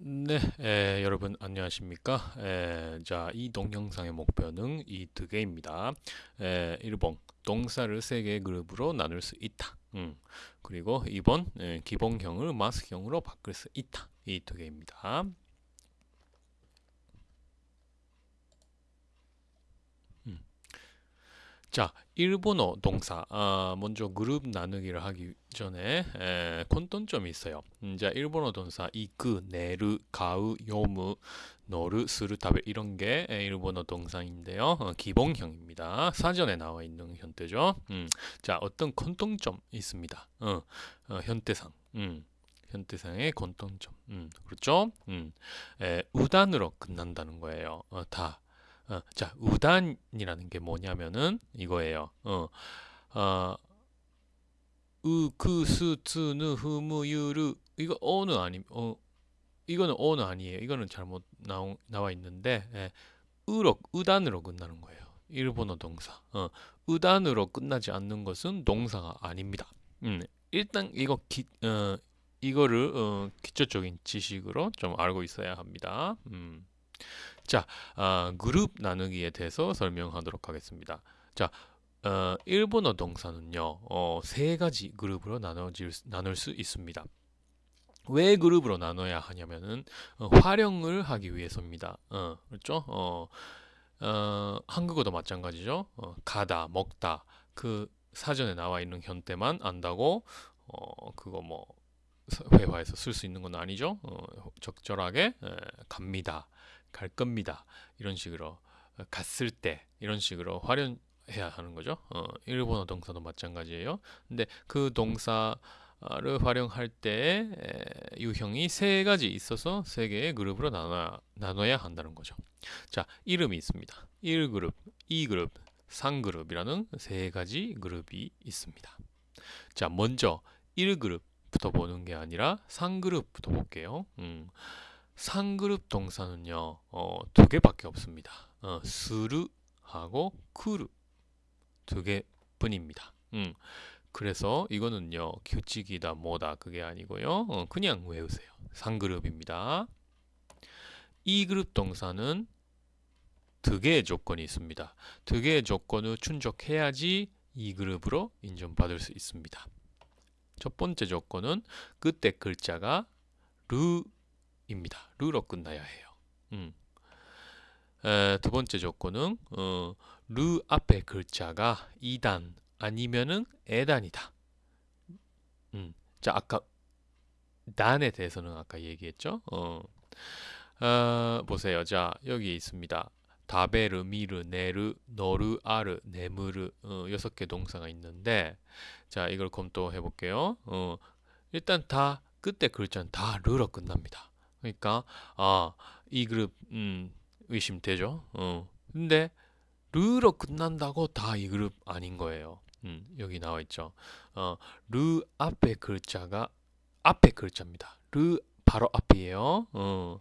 네, 에, 여러분 안녕하십니까? 에, 자, 이 동영상의 목표는 이 두 개입니다. 에, 1번, 동사를 세 개의 그룹으로 나눌 수 있다. 음, 그리고 2번, 에, 기본형을 마스형으로 바꿀 수 있다. 이 두 개입니다. 자, 일본어 동사. 아, 먼저 그룹 나누기를 하기 전에 에, 콘돈점이 있어요. 음, 자, 일본어 동사 이크, 네르, 가우, 요무, 乗る, する, 食べる 이런 게 에, 일본어 동사인데요. 어, 기본형입니다. 사전에 나와 있는 형태죠. 음, 자, 어떤 공통점 있습니다. 어, 어, 형태상. 음. 형태상의 공통점. 음, 그렇죠? 음, 에, 우단으로 끝난다는 거예요. 어, 다. 어, 자, 우단이라는 게 뭐냐면은 이거예요. 어, 어, う, く, す, つ, ぬ, ふ, む, ゆ, る 이거 어는 아니, 어, 이거는 어는 아니에요. 이거는 잘못 나오, 나와 있는데 예, 으로, 우단으로 끝나는 거예요. 일본어 동사. 어, 우단으로 끝나지 않는 것은 동사가 아닙니다. 음, 일단 이거 기, 어, 이거를 어, 기초적인 지식으로 좀 알고 있어야 합니다. 음. 자, 아, 그룹 나누기에 대해서 설명하도록 하겠습니다. 자, 어, 일본어 동사는요, 어, 세 가지 그룹으로 나눠질, 나눌 수 있습니다. 왜 그룹으로 나눠야 하냐면은 어, 활용을 하기 위해서입니다. 어, 그렇죠? 어, 어, 한국어도 마찬가지죠. 어, 가다, 먹다 그 사전에 나와 있는 현대만 안다고 어, 그거 뭐 회화에서 쓸 수 있는 건 아니죠. 어, 적절하게 에, 갑니다. 갈 겁니다. 이런 식으로 어, 갔을 때 이런 식으로 활용해야 하는 거죠. 어, 일본어 동사도 마찬가지예요. 근데 그 동사를 활용할 때 유형이 세 가지 있어서 세 개의 그룹으로 나눠야, 나눠야 한다는 거죠. 자, 이름이 있습니다. 1그룹, 2그룹, 3그룹이라는 세 가지 그룹이 있습니다. 자, 먼저 1그룹부터 보는 게 아니라 3그룹부터 볼게요. 음. 3그룹 동사는요, 어, 두 개밖에 없습니다. 어, する하고 来る 두 개뿐입니다. 음, 그래서 이거는요, 규칙이다 뭐다 그게 아니고요, 어, 그냥 외우세요. 상그룹입니다. 이 그룹 동사는 두 개의 조건이 있습니다. 두 개의 조건을 충족해야지 이 그룹으로 인정받을 수 있습니다. 첫 번째 조건은 그때 글자가 르 입니다. 르로 끝나야 해요. 음. 에, 두 번째 조건은 어, 르 앞에 글자가 2단 아니면은 에단이다. 음. 자, 아까 단에 대해서는 아까 얘기했죠. 어. 어, 보세요. 자, 여기 있습니다. 다베르, 미르, 네르, 너르, 아르, 네무르 어, 여섯 개 동사가 있는데 자, 이걸 검토해 볼게요. 어, 일단 다 끝에 글자는 다 르로 끝납니다. 그러니까 아 이 그룹 음, 의심되죠. 어. 근데 르로 끝난다고 다 이 그룹 아닌 거예요. 음, 여기 나와 있죠. 어, 르 앞에 글자가 앞에 글자입니다. 르 바로 앞이에요. 어.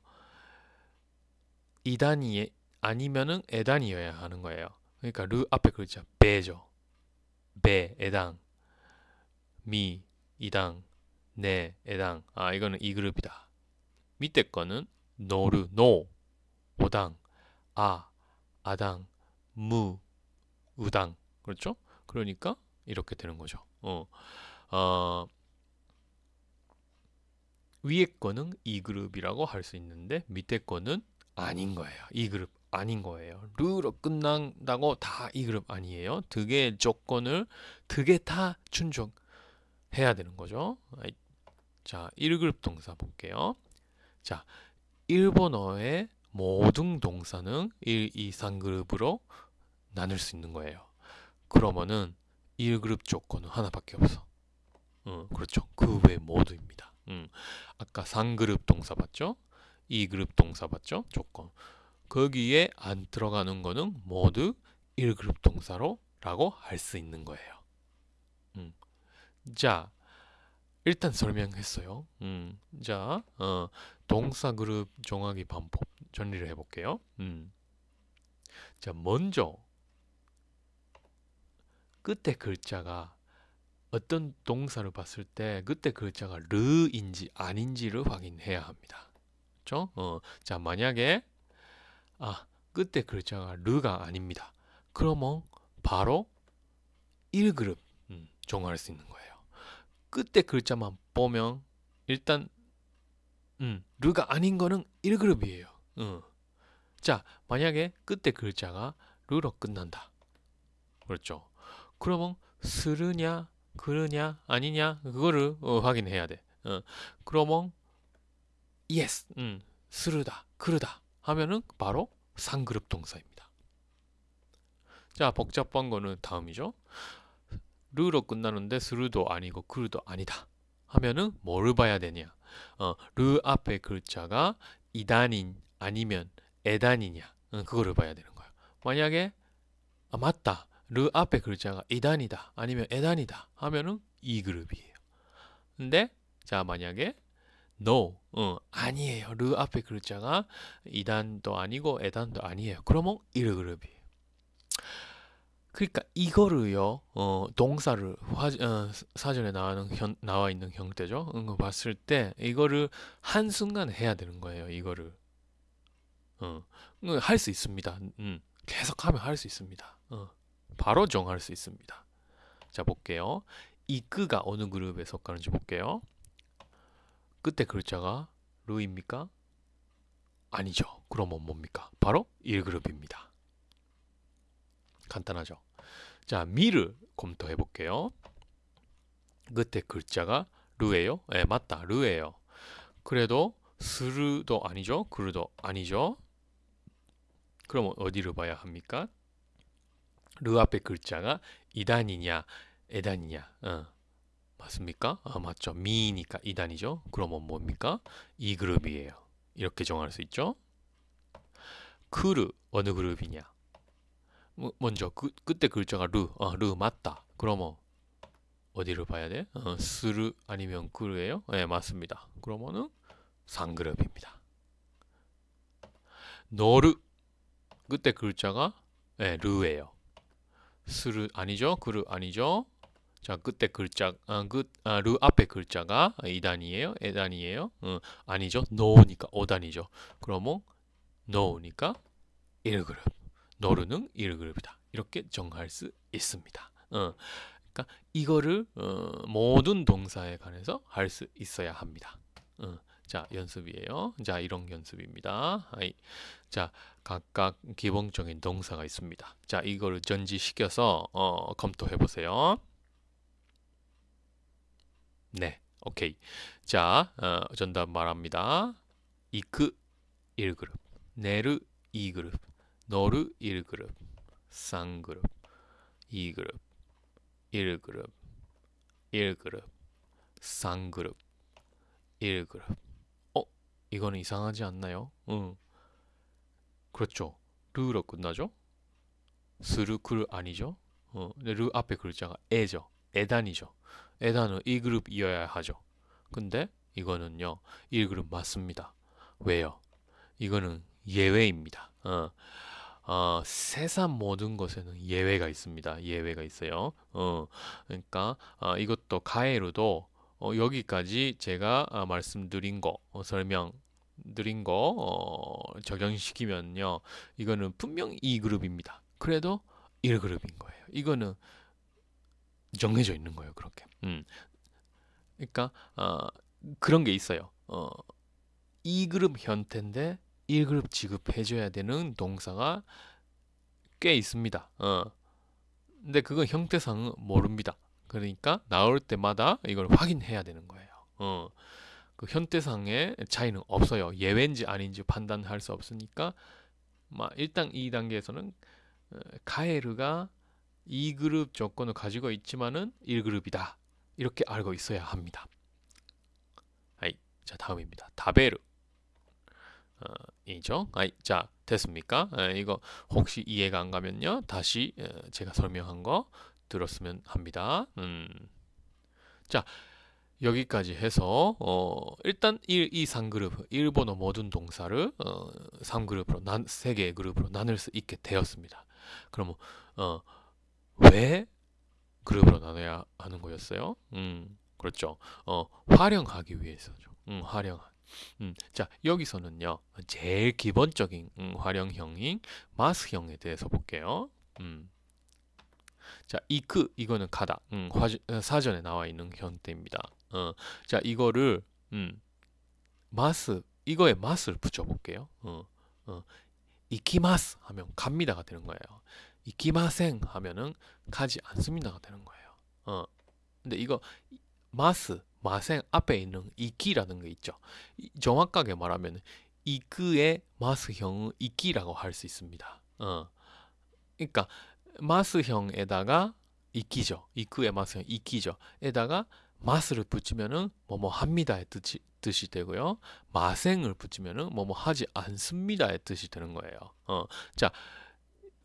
이단이 아니면은 에단이어야 하는 거예요. 그러니까 르 앞에 글자 베죠. 베 에당 み 이단 ね 에단 아 이거는 이 그룹이다. 밑에 거는 乗る, の, 오단, あ, 아단, む, 우단. 그렇죠? 그러니까 이렇게 되는 거죠. 어, 어, 위에 거는 이 그룹이라고 할 수 있는데 밑에 거는 아닌 거예요. 이 그룹 아닌 거예요. る로 끝난다고 다 이 그룹 아니에요. 두 개의 조건을 두개다 충족해야 되는 거죠. 자, 1그룹 동사 볼게요. 자, 일본어의 모든 동사는 1, 2, 3그룹으로 나눌 수 있는 거예요. 그러면은 1그룹 조건은 하나밖에 없어. 어, 그렇죠. 그 외 모두입니다. 음, 아까 3그룹 동사 봤죠? 2그룹 동사 봤죠? 조건. 거기에 안 들어가는 거는 모두 1그룹 동사로 라고 할 수 있는 거예요. 음. 자, 일단 설명했어요. 음, 자, 어, 동사 그룹 정하기 방법 정리를 해볼게요. 음. 자, 먼저 끝에 글자가 어떤 동사를 봤을 때 그때 글자가 르인지 아닌지를 확인해야 합니다. 그렇죠? 어, 자, 만약에 아, 끝에 글자가 르가 아닙니다. 그러면 바로 1그룹 음, 정할 수 있는 거예요. 끝에 글자만 보면 일단 음, 르가 아닌 거는 1그룹이에요. 음. 자, 만약에 끝에 글자가 르로 끝난다. 그렇죠? 그러면 스르냐, 그르냐, 아니냐 그거를 어, 확인해야 돼. 어. 그러면 yes, 음, 스르다, 그르다 하면은 바로 상그룹 동사입니다. 자, 복잡한 거는 다음이죠. 르로 끝나는데 스르도 아니고 그르도 아니다. 하면은 뭐를 봐야 되냐? 어, 르 앞에 글자가 이단인 아니면 에단이냐? 어, 그거를 봐야 되는 거야. 만약에 아, 맞다. 르 앞에 글자가 이단이다 아니면 에단이다 하면은 이 그룹이에요. 근데 자 만약에 no 어, 아니에요. 르 앞에 글자가 이단도 아니고 에단도 아니에요. 그러면 1 그룹이에요. 그러니까 이거를요 어, 동사를 화, 어, 사전에 나와는 현, 나와 있는 형태죠. 응, 봤을 때 이거를 한 순간 해야 되는 거예요. 이거를 어, 할 수 있습니다. 음, 계속하면 할 수 있습니다. 어, 바로 정할 수 있습니다. 자 볼게요. 이 끄가 어느 그룹에 속하는지 볼게요. 끝에 글자가 르입니까? 아니죠. 그러면 뭡니까? 바로 1그룹입니다. 간단하죠. 자, 미를 검토해 볼게요. 끝에 글자가 르예요? 네, 맞다. 르예요. 그래도 스르도 아니죠. 그르도 아니죠. 그러면 어디를 봐야 합니까? 르 앞에 글자가 이단이냐, 에단이냐. 어. 맞습니까? 아, 맞죠. 미니까 이단이죠. 그러면 뭡니까? 이 그룹이에요. 이렇게 정할 수 있죠. 크르 어느 그룹이냐? 먼저 그, 그때 글자가 르, 어, 르 맞다. 그러면 어디를 봐야 돼? 어, 스르 아니면 그르예요? 네, 맞습니다. 그러면은 상그룹입니다. 너르 그때 글자가 네, 르예요. 스르 아니죠? 그르 아니죠? 자, 그때 글자, 아, 그, 아, 르 앞에 글자가 2단이에요? 에단이에요? 어, 아니죠? 노니까 5단이죠. 그러면 노니까 1그룹. 노르는 1그룹이다. 이렇게 정할 수 있습니다. 어, 그러니까 이거를 어, 모든 동사에 관해서 할 수 있어야 합니다. 어, 자, 연습이에요. 자, 이런 연습입니다. 아이. 자, 각각 기본적인 동사가 있습니다. 자, 이거를 전지시켜서 어, 검토해 보세요. 네, 오케이. 자, 어, 정답 말합니다. 이크 1그룹, 네르 2그룹, 너르 1그룹, 쌍그룹, 2그룹, 1그룹, 1그룹, 쌍그룹, 1그룹. 어? 이거는 이상하지 않나요? 응. 그렇죠. 르로 끝나죠? 스르크르 아니죠? 어, 르 앞에 글자가 에죠. 에단이죠. 에단은 1그룹이어야 하죠. 근데 이거는요. 1그룹 맞습니다. 왜요? 이거는 예외입니다. 어, 어, 세상 모든 것에는 예외가 있습니다. 예외가 있어요. 어, 그러니까 어, 이것도 가해로도 어, 여기까지 제가 아, 말씀드린 거 어, 설명 드린 거 어, 적용시키면요. 이거는 분명 2그룹입니다. 그래도 1그룹인 거예요. 이거는 정해져 있는 거예요. 그렇게. 음. 그러니까 어, 그런 게 있어요. 어, 2그룹 형태인데 1그룹 지급해줘야 되는 동사가 꽤 있습니다. 어. 근데 그건 형태상은 모릅니다. 그러니까 나올 때마다 이걸 확인해야 되는 거예요. 어. 그 형태상의 차이는 없어요. 예외인지 아닌지 판단할 수 없으니까 막 일단 이 단계에서는 어, 카에르가 2그룹 조건을 가지고 있지만은 1그룹이다. 이렇게 알고 있어야 합니다. 자 다음입니다. 다베르 어, 이죠. 아이, 자 됐습니까? 에, 이거 혹시 이해가 안 가면요 다시 에, 제가 설명한 거 들었으면 합니다. 음. 자 여기까지 해서 어, 일단 1, 2, 3그룹 일본어 모든 동사를 어, 3그룹으로 난, 3개의 그룹으로 나눌 수 있게 되었습니다. 그러면 어, 왜 그룹으로 나눠야 하는 거였어요? 음, 그렇죠. 어, 활용하기 위해서죠. 음, 활용. 음, 자, 여기서는요. 제일 기본적인 음, 활용형인 마스형에 대해서 볼게요. 음. 자, 이크 이거는 가다. 음, 화, 사전에 나와 있는 형태입니다. 어, 자, 이거를 음, 마스 이거에 마스를 붙여 볼게요. 어, 어, 이키마스 하면 갑니다가 되는 거예요. 이키마생 하면은 가지 않습니다가 되는 거예요. 어. 근데 이거 마스 마생 앞에 있는 이키라는 게 있죠. 정확하게 말하면 이크의 마스형은 이키라고 할 수 있습니다. 어. 그러니까 마스형에다가 이키죠. 이크의 마스형 이키죠. 에다가 마스를 붙이면은 뭐뭐 합니다의 뜻이, 뜻이 되고요. 마생을 붙이면은 뭐뭐 하지 않습니다의 뜻이 되는 거예요. 어. 자,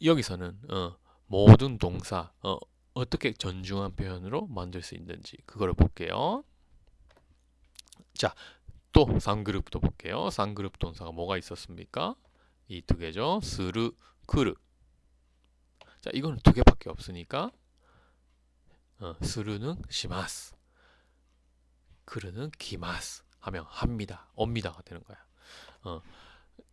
여기서는 어, 모든 동사 어, 어떻게 전중한 표현으로 만들 수 있는지 그거를 볼게요. 자, 또 3그룹도 볼게요. 3그룹 동사가 뭐가 있었습니까? 이 두 개죠. 스르, 크르. 자, 이거는 두 개밖에 없으니까 어, 스르는 시마스, 크르는 기마스 하면 합니다, 옵니다가 되는 거야. 어,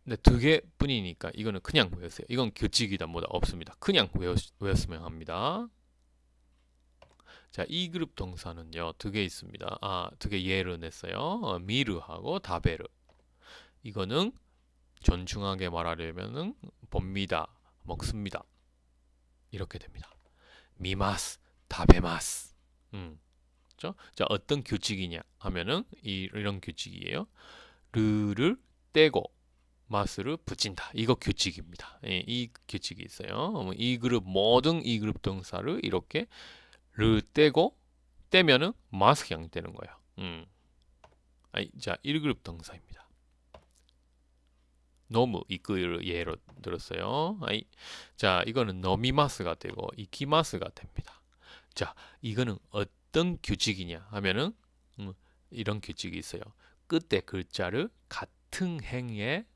근데 두 개뿐이니까 이거는 그냥 외우세요. 이건 규칙이다 뭐다 없습니다. 그냥 외우, 외웠으면 합니다. 자, 이 그룹 동사는요, 두 개 있습니다. 아, 두 개 예를 냈어요. 어, 미르하고 다베르. 이거는 존중하게 말하려면은 봅니다, 먹습니다. 이렇게 됩니다. 미마스, 다베마스. 음. 그죠? 자, 어떤 규칙이냐 하면은 이, 이런 규칙이에요. 르를 떼고 마스를 붙인다. 이거 규칙입니다. 예, 이 규칙이 있어요. 이 그룹 모든 이 그룹 동사를 이렇게 르 떼고 떼면은 마스형 되는 거예요. 음. 아이, 자, 1그룹 동사입니다. 너무 이끄를 예로 들었어요. 아이, 자, 이거는 너미마스가 되고 이키마스가 됩니다. 자, 이거는 어떤 규칙이냐 하면은 음, 이런 규칙이 있어요. 끝에 글자를 같은 행에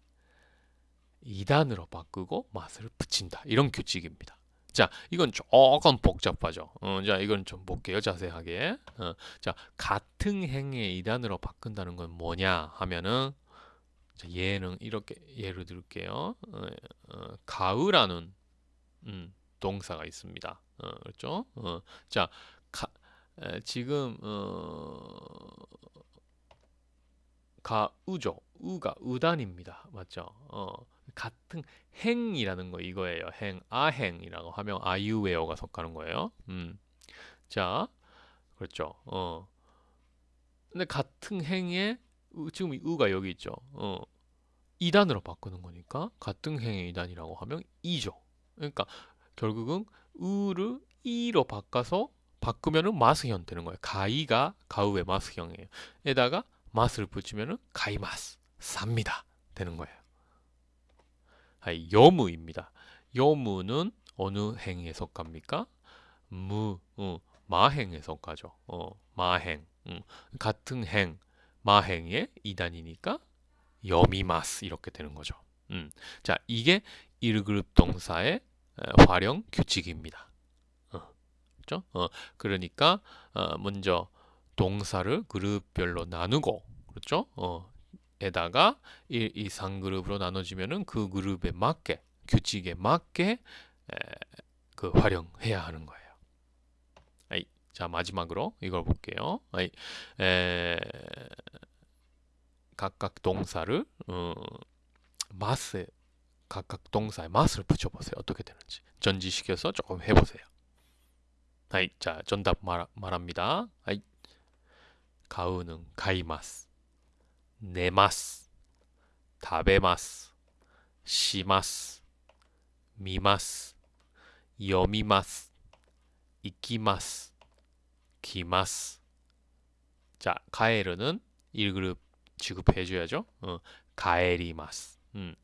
2단으로 바꾸고 맛을 붙인다. 이런 규칙입니다. 자, 이건 조금 복잡하죠. 어, 자, 이건 좀 볼게요. 자세하게. 어, 자, 같은 행에 2단으로 바꾼다는 건 뭐냐 하면은 자, 얘는 이렇게 예를 들게요. 어, 어, 가으라는 음, 동사가 있습니다. 어, 그렇죠? 어, 자, 가, 에, 지금 어, 가우죠. 우가 우단입니다. 맞죠? 어, 같은 행이라는 거 이거예요. 행, 아행이라고 하면 아유웨어가 속하는 거예요. 음. 자, 그렇죠. 어. 근데 같은 행에 지금 우가 여기 있죠. 어. 2단으로 바꾸는 거니까 같은 행의 2단이라고 하면 2죠. 그러니까 결국은 우를 2로 바꿔서 바꾸면은 마스형 되는 거예요. 가이가 가우의 마스형이에요. 에다가 마스를 붙이면은 가이마스 삽니다 되는 거예요. 아이, 여무입니다. 여무는 어느 행에 속합니까? 무, 어, 마행에 속하죠. 어, 마행. 음, 같은 행, 마행의 이단이니까 여미마스 이렇게 되는 거죠. 음, 자, 이게 1그룹 동사의 활용 규칙입니다. 어, 그렇죠? 어, 그러니까 어, 먼저 동사를 그룹별로 나누고 그렇죠? 어, 에다가 1, 2, 3그룹으로 나눠지면은 그 그룹에 맞게 규칙에 맞게 에, 그 활용해야 하는 거예요. 아이, 자 마지막으로 이걸 볼게요. 아이, 에, 각각 동사를 어, 마스 각각 동사에 맛을 붙여보세요. 어떻게 되는지 전지시켜서 조금 해보세요. 아이, 자 전답 말, 말합니다. 아이, 가우는 가이마스 寝ます食べますします見ます読みます行きます来ます 자, 가에르는 1그룹 취급해줘야죠. 어, 가에리마스. 음.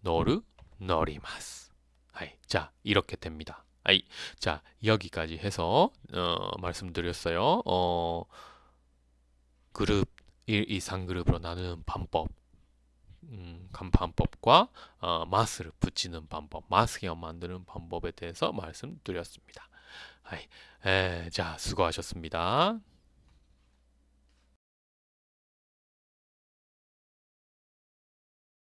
너르, 너리마스. 아이, 자, 이렇게 됩니다. 아이, 자, 여기까지 해서, 어, 말씀드렸어요. 어, 그룹 1, 2, 3그룹으로 나누는 방법 음, 간판법과 어, 마스를 붙이는 방법, 마스형 만드는 방법에 대해서 말씀드렸습니다. 아이, 에, 자, 수고하셨습니다.